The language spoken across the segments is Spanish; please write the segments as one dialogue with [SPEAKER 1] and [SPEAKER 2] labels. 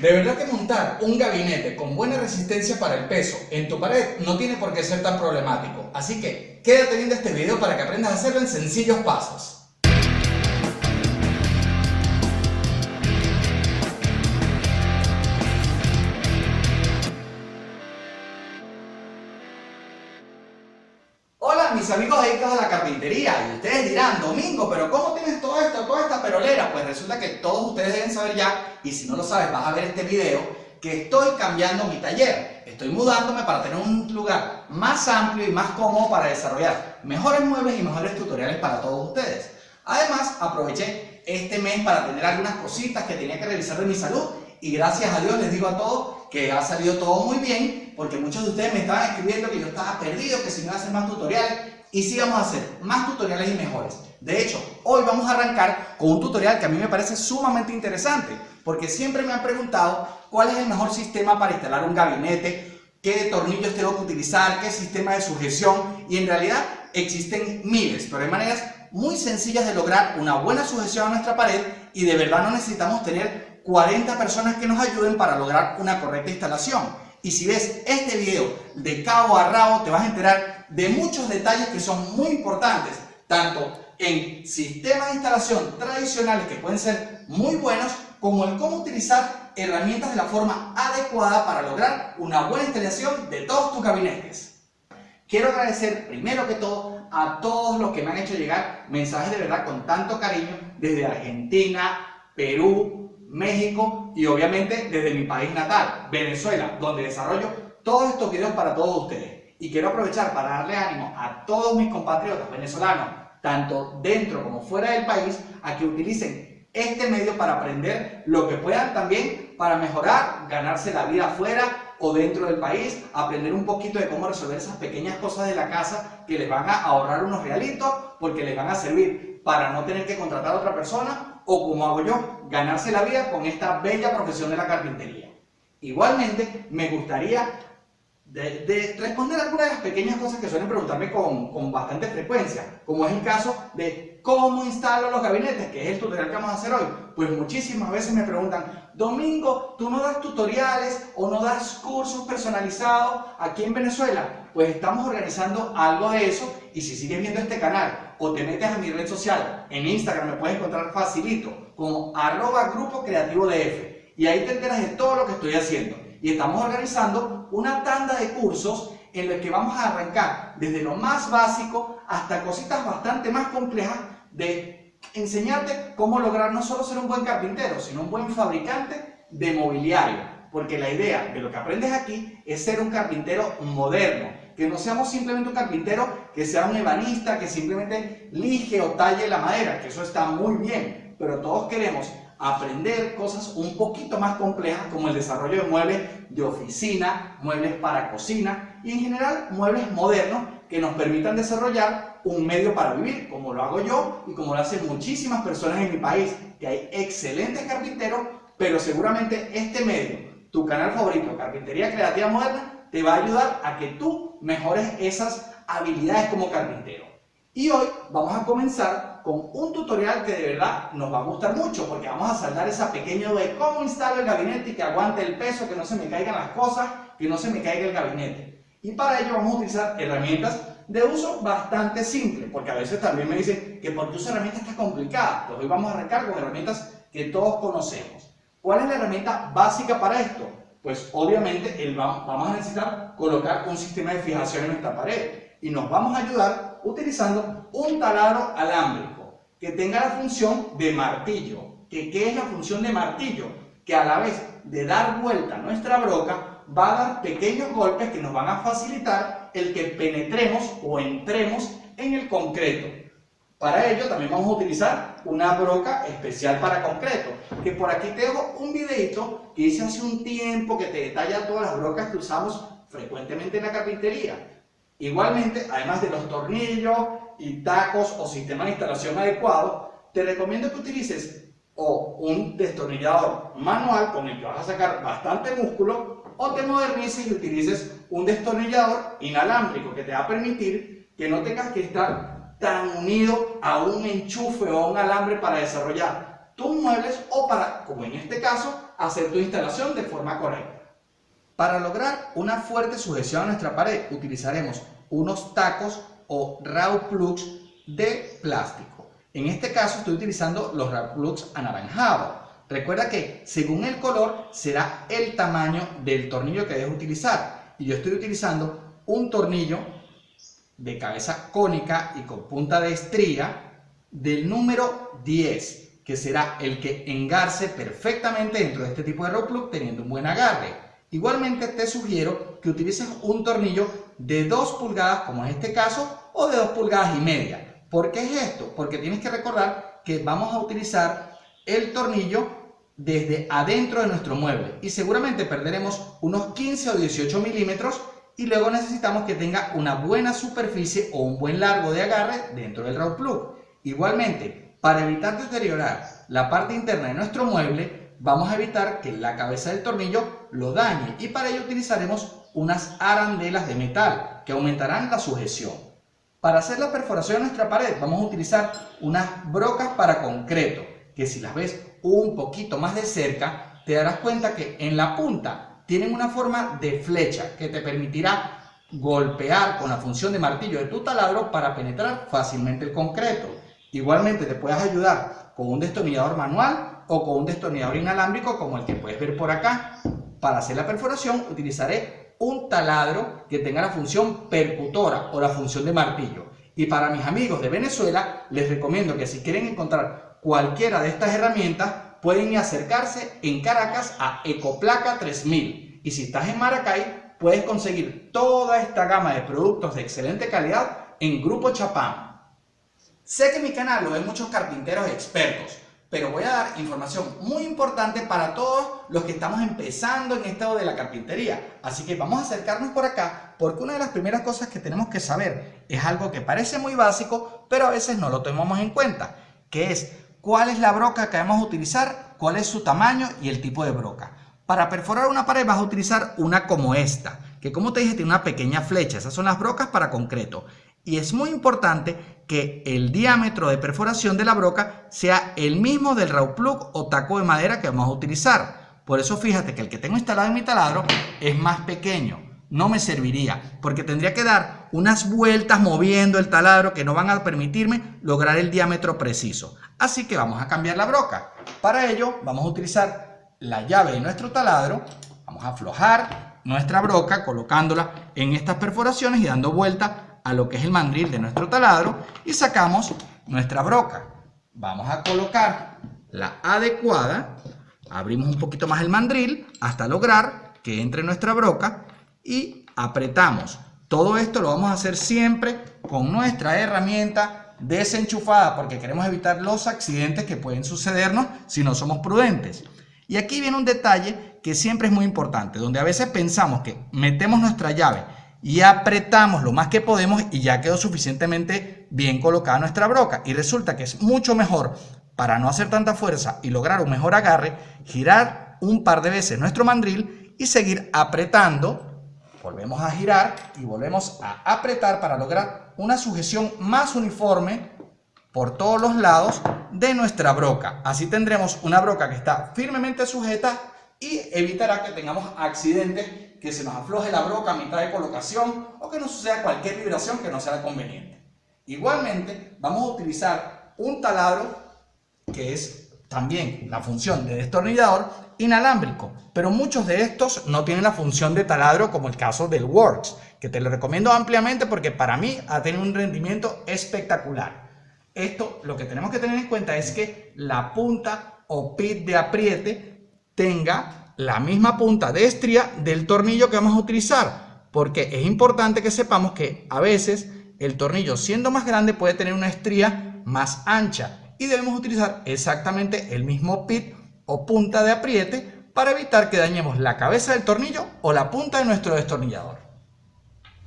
[SPEAKER 1] De verdad que montar un gabinete con buena resistencia para el peso en tu pared no tiene por qué ser tan problemático. Así que quédate viendo este video para que aprendas a hacerlo en sencillos pasos. Hola mis amigos dedicados a la carpintería y ustedes dirán, Domingo, pero ¿cómo tienes todo esto, toda esta perolera? Pues resulta que todos ustedes deben saber ya, y si no lo sabes vas a ver este video, que estoy cambiando mi taller. Estoy mudándome para tener un lugar más amplio y más cómodo para desarrollar mejores muebles y mejores tutoriales para todos ustedes. Además, aproveché este mes para tener algunas cositas que tenía que revisar de mi salud y gracias a Dios les digo a todos que ha salido todo muy bien porque muchos de ustedes me estaban escribiendo que yo estaba perdido, que si no iba a hacer más tutoriales y sí vamos a hacer más tutoriales y mejores. De hecho, hoy vamos a arrancar con un tutorial que a mí me parece sumamente interesante porque siempre me han preguntado cuál es el mejor sistema para instalar un gabinete, qué tornillos tengo que utilizar, qué sistema de sujeción y en realidad existen miles, pero hay maneras muy sencillas de lograr una buena sujeción a nuestra pared y de verdad no necesitamos tener 40 personas que nos ayuden para lograr una correcta instalación. Y si ves este video de cabo a rabo, te vas a enterar de muchos detalles que son muy importantes, tanto en sistemas de instalación tradicionales que pueden ser muy buenos, como en cómo utilizar herramientas de la forma adecuada para lograr una buena instalación de todos tus gabinetes. Quiero agradecer primero que todo a todos los que me han hecho llegar mensajes de verdad con tanto cariño desde Argentina, Perú, México y obviamente desde mi país natal, Venezuela, donde desarrollo todos estos videos para todos ustedes. Y quiero aprovechar para darle ánimo a todos mis compatriotas venezolanos, tanto dentro como fuera del país, a que utilicen este medio para aprender lo que puedan también para mejorar, ganarse la vida afuera o dentro del país, aprender un poquito de cómo resolver esas pequeñas cosas de la casa que les van a ahorrar unos realitos porque les van a servir para no tener que contratar a otra persona o como hago yo, ganarse la vida con esta bella profesión de la carpintería. Igualmente, me gustaría de, responder algunas de las pequeñas cosas que suelen preguntarme con, con, bastante frecuencia, como es el caso de cómo instalo los gabinetes, que es el tutorial que vamos a hacer hoy. Pues muchísimas veces me preguntan, Domingo, ¿tú no das tutoriales o no das cursos personalizados aquí en Venezuela? Pues estamos organizando algo de eso y si sigues viendo este canal o te metes a mi red social, en Instagram me puedes encontrar facilito, como arroba grupo creativo DF. Y ahí te enteras de todo lo que estoy haciendo. Y estamos organizando una tanda de cursos en los que vamos a arrancar desde lo más básico hasta cositas bastante más complejas de enseñarte cómo lograr no solo ser un buen carpintero, sino un buen fabricante de mobiliario. Porque la idea de lo que aprendes aquí es ser un carpintero moderno, que no seamos simplemente un carpintero que sea un ebanista, que simplemente lige o talle la madera, que eso está muy bien, pero todos queremos aprender cosas un poquito más complejas como el desarrollo de muebles de oficina, muebles para cocina y en general muebles modernos que nos permitan desarrollar un medio para vivir, como lo hago yo y como lo hacen muchísimas personas en mi país, que hay excelentes carpinteros, pero seguramente este medio, tu canal favorito, Carpintería Creativa Moderna, te va a ayudar a que tú mejores esas habilidades como carpintero. Y hoy vamos a comenzar con un tutorial que de verdad nos va a gustar mucho porque vamos a saldar esa pequeña de cómo instalo el gabinete y que aguante el peso, que no se me caigan las cosas, que no se me caiga el gabinete. Y para ello vamos a utilizar herramientas de uso bastante simple, porque a veces también me dicen que por qué uso herramientas tan complicadas. Pues hoy vamos a arrancar con herramientas que todos conocemos. ¿Cuál es la herramienta básica para esto? pues obviamente vamos a necesitar colocar un sistema de fijación en nuestra pared y nos vamos a ayudar utilizando un taladro alámbrico que tenga la función de martillo. ¿Que, ¿Qué es la función de martillo? Que a la vez de dar vuelta nuestra broca va a dar pequeños golpes que nos van a facilitar el que penetremos o entremos en el concreto. Para ello también vamos a utilizar una broca especial para concreto, que por aquí te dejo un videito que hice hace un tiempo que te detalla todas las brocas que usamos frecuentemente en la carpintería. Igualmente, además de los tornillos y tacos o sistema de instalación adecuado, te recomiendo que utilices o un destornillador manual con el que vas a sacar bastante músculo o te modernices y utilices un destornillador inalámbrico que te va a permitir que no tengas que estar tan unido a un enchufe o a un alambre para desarrollar tus muebles o para, como en este caso, hacer tu instalación de forma correcta. Para lograr una fuerte sujeción a nuestra pared utilizaremos unos tacos o raw plugs de plástico. En este caso estoy utilizando los raw plugs anaranjados. Recuerda que según el color será el tamaño del tornillo que debes utilizar. Y yo estoy utilizando un tornillo de cabeza cónica y con punta de estría del número 10, que será el que engarce perfectamente dentro de este tipo de raw plug teniendo un buen agarre. Igualmente te sugiero que utilices un tornillo de 2 pulgadas, como en este caso, o de 2 pulgadas y media. ¿Por qué es esto? Porque tienes que recordar que vamos a utilizar el tornillo desde adentro de nuestro mueble y seguramente perderemos unos 15 o 18 milímetros y luego necesitamos que tenga una buena superficie o un buen largo de agarre dentro del raw plug. Igualmente, para evitar deteriorar la parte interna de nuestro mueble, vamos a evitar que la cabeza del tornillo lo dañe y para ello utilizaremos unas arandelas de metal que aumentarán la sujeción. Para hacer la perforación de nuestra pared vamos a utilizar unas brocas para concreto que si las ves un poquito más de cerca te darás cuenta que en la punta tienen una forma de flecha que te permitirá golpear con la función de martillo de tu taladro para penetrar fácilmente el concreto. Igualmente te puedes ayudar con un destornillador manual o con un destornillador inalámbrico como el que puedes ver por acá. Para hacer la perforación utilizaré un taladro que tenga la función percutora o la función de martillo. Y para mis amigos de Venezuela les recomiendo que si quieren encontrar cualquiera de estas herramientas pueden acercarse en Caracas a Ecoplaca 3000. Y si estás en Maracay puedes conseguir toda esta gama de productos de excelente calidad en Grupo Chapán. Sé que mi canal lo ven muchos carpinteros expertos, pero voy a dar información muy importante para todos los que estamos empezando en esto de la carpintería. Así que vamos a acercarnos por acá porque una de las primeras cosas que tenemos que saber es algo que parece muy básico, pero a veces no lo tomamos en cuenta, que es cuál es la broca que vamos a utilizar, cuál es su tamaño y el tipo de broca. Para perforar una pared vas a utilizar una como esta, que como te dije tiene una pequeña flecha, esas son las brocas para concreto. Y es muy importante que el diámetro de perforación de la broca sea el mismo del raw plug o taco de madera que vamos a utilizar. Por eso fíjate que el que tengo instalado en mi taladro es más pequeño. No me serviría porque tendría que dar unas vueltas moviendo el taladro que no van a permitirme lograr el diámetro preciso. Así que vamos a cambiar la broca. Para ello vamos a utilizar la llave de nuestro taladro. Vamos a aflojar nuestra broca colocándola en estas perforaciones y dando vuelta a lo que es el mandril de nuestro taladro y sacamos nuestra broca. Vamos a colocar la adecuada, abrimos un poquito más el mandril hasta lograr que entre nuestra broca y apretamos. Todo esto lo vamos a hacer siempre con nuestra herramienta desenchufada porque queremos evitar los accidentes que pueden sucedernos si no somos prudentes. Y aquí viene un detalle que siempre es muy importante, donde a veces pensamos que metemos nuestra llave y apretamos lo más que podemos y ya quedó suficientemente bien colocada nuestra broca. Y resulta que es mucho mejor, para no hacer tanta fuerza y lograr un mejor agarre, girar un par de veces nuestro mandril y seguir apretando. Volvemos a girar y volvemos a apretar para lograr una sujeción más uniforme por todos los lados de nuestra broca. Así tendremos una broca que está firmemente sujeta y evitará que tengamos accidentes, que se nos afloje la broca a mitad de colocación o que nos suceda cualquier vibración que no sea conveniente. Igualmente, vamos a utilizar un taladro que es también la función de destornillador inalámbrico, pero muchos de estos no tienen la función de taladro como el caso del Works, que te lo recomiendo ampliamente porque para mí ha tenido un rendimiento espectacular. Esto lo que tenemos que tener en cuenta es que la punta o pit de apriete tenga la misma punta de estría del tornillo que vamos a utilizar, porque es importante que sepamos que a veces el tornillo siendo más grande puede tener una estría más ancha y debemos utilizar exactamente el mismo pit o punta de apriete para evitar que dañemos la cabeza del tornillo o la punta de nuestro destornillador.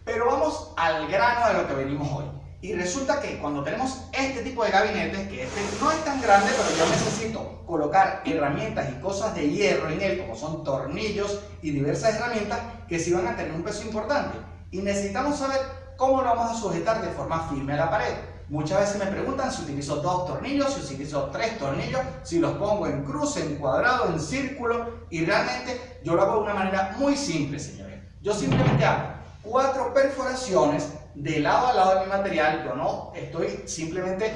[SPEAKER 1] Pero vamos al grano de lo que venimos hoy. Y resulta que cuando tenemos este tipo de gabinetes, que este no es tan grande, pero yo necesito colocar herramientas y cosas de hierro en él, como son tornillos y diversas herramientas, que sí van a tener un peso importante. Y necesitamos saber cómo lo vamos a sujetar de forma firme a la pared. Muchas veces me preguntan si utilizo dos tornillos, si utilizo tres tornillos, si los pongo en cruz, en cuadrado, en círculo y realmente yo lo hago de una manera muy simple, señores. Yo simplemente hago cuatro perforaciones de lado a lado de mi material, yo no estoy simplemente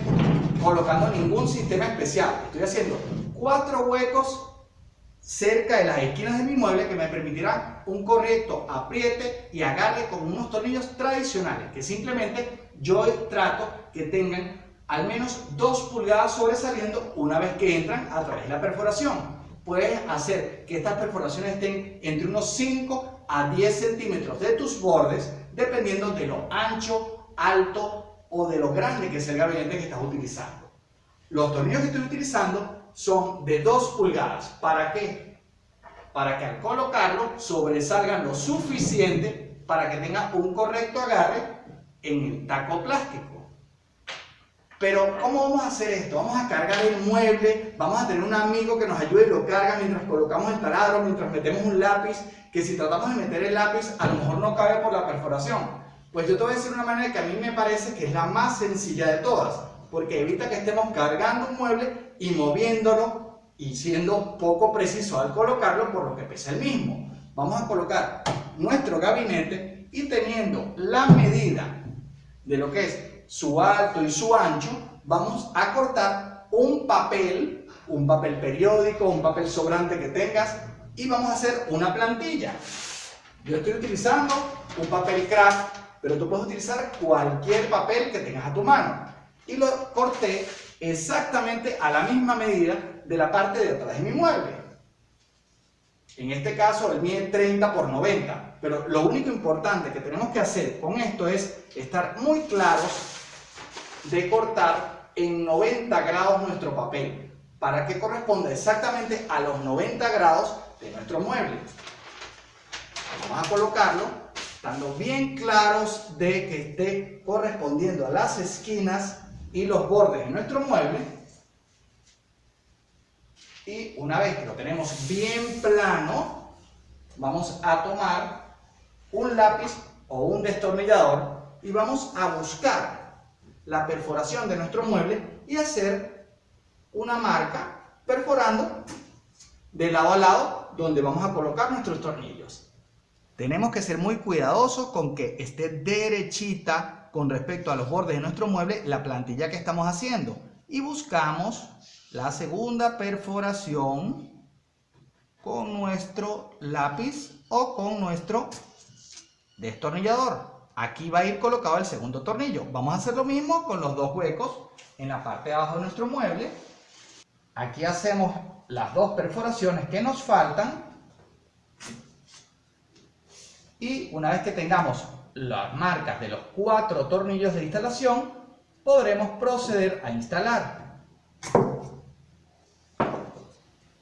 [SPEAKER 1] colocando ningún sistema especial, estoy haciendo cuatro huecos cerca de las esquinas de mi mueble que me permitirán un correcto apriete y agarre con unos tornillos tradicionales que simplemente yo trato que tengan al menos 2 pulgadas sobresaliendo una vez que entran a través de la perforación. Puedes hacer que estas perforaciones estén entre unos 5 a 10 centímetros de tus bordes dependiendo de lo ancho, alto o de lo grande que sea el gabinete que estás utilizando. Los tornillos que estoy utilizando son de 2 pulgadas. ¿Para qué? Para que al colocarlo sobresalgan lo suficiente para que tenga un correcto agarre en el taco plástico. Pero, ¿cómo vamos a hacer esto? Vamos a cargar el mueble, vamos a tener un amigo que nos ayude y lo carga mientras colocamos el taladro, mientras metemos un lápiz, que si tratamos de meter el lápiz a lo mejor no cabe por la perforación. Pues yo te voy a decir una manera que a mí me parece que es la más sencilla de todas porque evita que estemos cargando un mueble y moviéndolo y siendo poco preciso al colocarlo por lo que pesa el mismo. Vamos a colocar nuestro gabinete y teniendo la medida de lo que es su alto y su ancho, vamos a cortar un papel, un papel periódico, un papel sobrante que tengas y vamos a hacer una plantilla. Yo estoy utilizando un papel craft, pero tú puedes utilizar cualquier papel que tengas a tu mano y lo corté exactamente a la misma medida de la parte de atrás de mi mueble. En este caso el mide 30 por 90, pero lo único importante que tenemos que hacer con esto es estar muy claros de cortar en 90 grados nuestro papel para que corresponda exactamente a los 90 grados de nuestro mueble. Vamos a colocarlo estando bien claros de que esté correspondiendo a las esquinas y los bordes de nuestro mueble. Y una vez que lo tenemos bien plano, vamos a tomar un lápiz o un destornillador y vamos a buscar la perforación de nuestro mueble y hacer una marca perforando de lado a lado donde vamos a colocar nuestros tornillos. Tenemos que ser muy cuidadosos con que esté derechita con respecto a los bordes de nuestro mueble la plantilla que estamos haciendo y buscamos la segunda perforación con nuestro lápiz o con nuestro destornillador. Aquí va a ir colocado el segundo tornillo. Vamos a hacer lo mismo con los dos huecos en la parte de abajo de nuestro mueble. Aquí hacemos las dos perforaciones que nos faltan. Y una vez que tengamos las marcas de los cuatro tornillos de instalación, podremos proceder a instalar.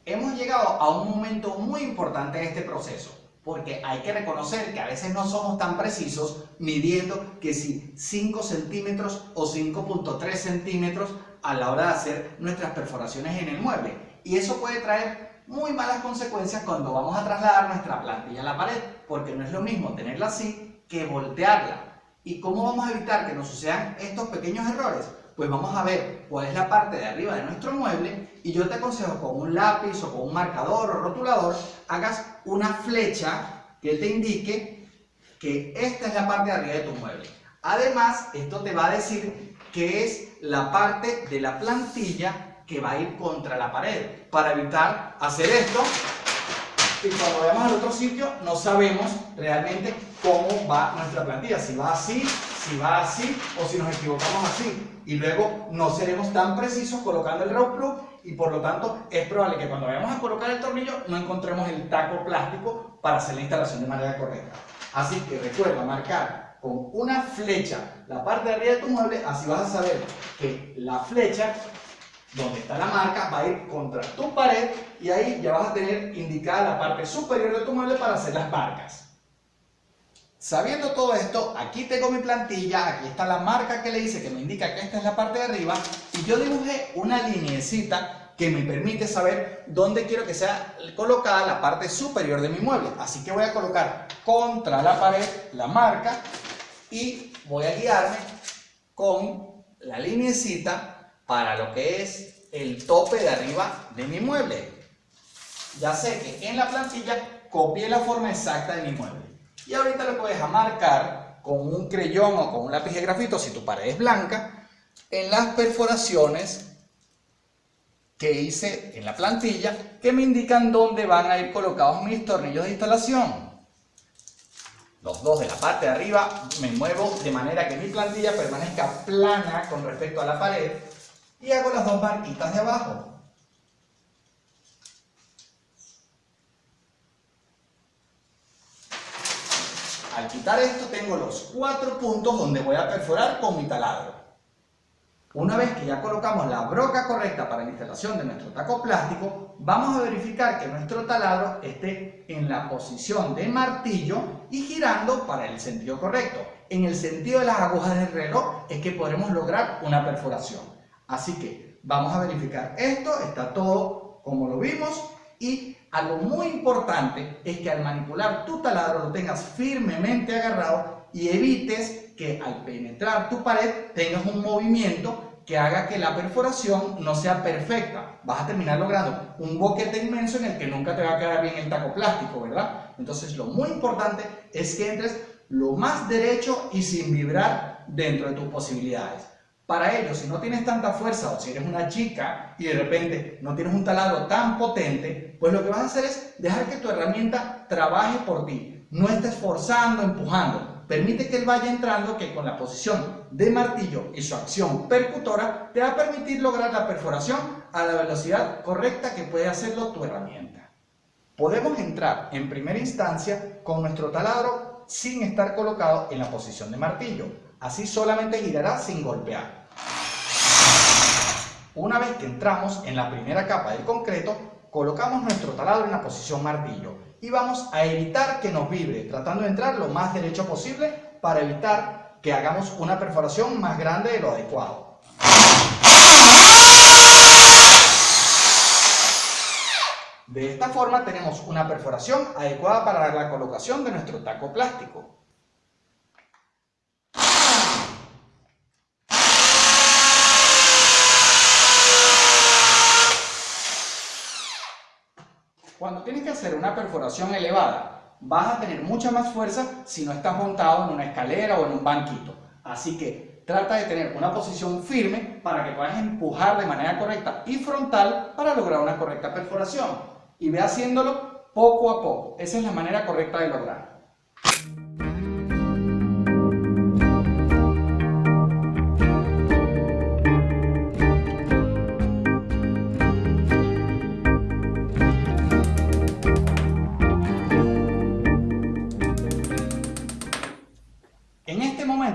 [SPEAKER 1] Hemos llegado a un momento muy importante de este proceso, porque hay que reconocer que a veces no somos tan precisos midiendo que si 5 centímetros o 5.3 centímetros a la hora de hacer nuestras perforaciones en el mueble. Y eso puede traer muy malas consecuencias cuando vamos a trasladar nuestra plantilla a la pared, porque no es lo mismo tenerla así que voltearla. ¿Y cómo vamos a evitar que nos sucedan estos pequeños errores? Pues vamos a ver cuál es la parte de arriba de nuestro mueble y yo te aconsejo con un lápiz o con un marcador o rotulador hagas una flecha que te indique que esta es la parte de arriba de tu mueble. Además, esto te va a decir que es la parte de la plantilla que va a ir contra la pared para evitar hacer esto y cuando vayamos al otro sitio no sabemos realmente cómo va nuestra plantilla, si va así, si va así o si nos equivocamos así. Y luego no seremos tan precisos colocando el rope plug y por lo tanto es probable que cuando vayamos a colocar el tornillo no encontremos el taco plástico para hacer la instalación de manera correcta. Así que recuerda marcar con una flecha la parte de arriba de tu mueble, así vas a saber que la flecha donde está la marca va a ir contra tu pared y ahí ya vas a tener indicada la parte superior de tu mueble para hacer las marcas. Sabiendo todo esto, aquí tengo mi plantilla, aquí está la marca que le hice que me indica que esta es la parte de arriba y yo dibujé una linecita que me permite saber dónde quiero que sea colocada la parte superior de mi mueble. Así que voy a colocar contra la pared la marca y voy a guiarme con la linecita para lo que es el tope de arriba de mi mueble. Ya sé que en la plantilla copié la forma exacta de mi mueble. Y ahorita lo puedes marcar con un creyón o con un lápiz de grafito, si tu pared es blanca, en las perforaciones que hice en la plantilla que me indican dónde van a ir colocados mis tornillos de instalación. Los dos de la parte de arriba me muevo de manera que mi plantilla permanezca plana con respecto a la pared y hago las dos marquitas de abajo. Al quitar esto tengo los cuatro puntos donde voy a perforar con mi taladro. Una vez que ya colocamos la broca correcta para la instalación de nuestro taco plástico, vamos a verificar que nuestro taladro esté en la posición de martillo y girando para el sentido correcto. En el sentido de las agujas del reloj es que podremos lograr una perforación. Así que vamos a verificar esto, está todo como lo vimos y algo muy importante es que al manipular tu taladro lo tengas firmemente agarrado y evites que al penetrar tu pared tengas un movimiento que haga que la perforación no sea perfecta. Vas a terminar logrando un boquete inmenso en el que nunca te va a quedar bien el taco plástico, ¿verdad? Entonces lo muy importante es que entres lo más derecho y sin vibrar dentro de tus posibilidades. Para ello, si no tienes tanta fuerza o si eres una chica y de repente no tienes un taladro tan potente, pues lo que vas a hacer es dejar que tu herramienta trabaje por ti. No estés forzando, empujando. Permite que él vaya entrando que con la posición de martillo y su acción percutora te va a permitir lograr la perforación a la velocidad correcta que puede hacerlo tu herramienta. Podemos entrar en primera instancia con nuestro taladro sin estar colocado en la posición de martillo. Así solamente girará sin golpear. Una vez que entramos en la primera capa del concreto, colocamos nuestro taladro en la posición martillo y vamos a evitar que nos vibre, tratando de entrar lo más derecho posible para evitar que hagamos una perforación más grande de lo adecuado. De esta forma tenemos una perforación adecuada para la colocación de nuestro taco plástico. Tienes que hacer una perforación elevada, vas a tener mucha más fuerza si no estás montado en una escalera o en un banquito. Así que trata de tener una posición firme para que puedas empujar de manera correcta y frontal para lograr una correcta perforación. Y ve haciéndolo poco a poco. Esa es la manera correcta de lograrlo.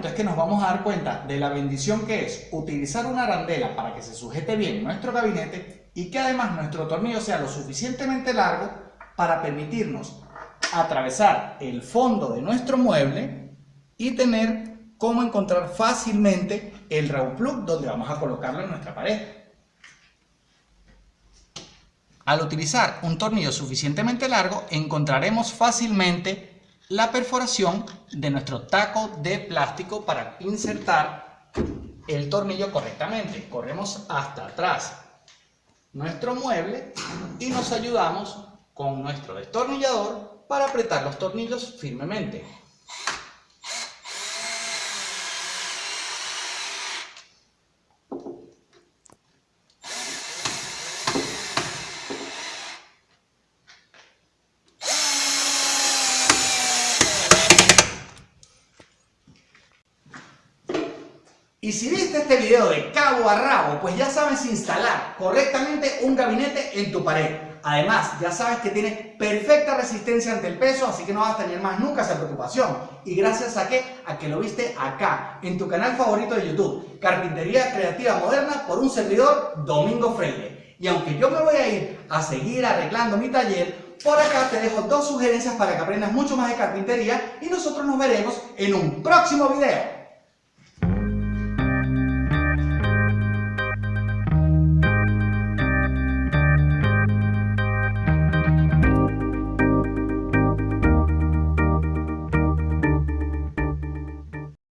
[SPEAKER 1] Es que nos vamos a dar cuenta de la bendición que es utilizar una arandela para que se sujete bien nuestro gabinete y que además nuestro tornillo sea lo suficientemente largo para permitirnos atravesar el fondo de nuestro mueble y tener cómo encontrar fácilmente el raw plug donde vamos a colocarlo en nuestra pared. Al utilizar un tornillo suficientemente largo encontraremos fácilmente la perforación de nuestro taco de plástico para insertar el tornillo correctamente. Corremos hasta atrás nuestro mueble y nos ayudamos con nuestro destornillador para apretar los tornillos firmemente. Si viste este video de cabo a rabo, pues ya sabes instalar correctamente un gabinete en tu pared. Además, ya sabes que tiene perfecta resistencia ante el peso, así que no vas a tener más nunca esa preocupación. ¿Y gracias a qué? A que lo viste acá, en tu canal favorito de YouTube, Carpintería Creativa Moderna, por un servidor, Domingo Freire. Y aunque yo me voy a ir a seguir arreglando mi taller, por acá te dejo dos sugerencias para que aprendas mucho más de carpintería y nosotros nos veremos en un próximo video.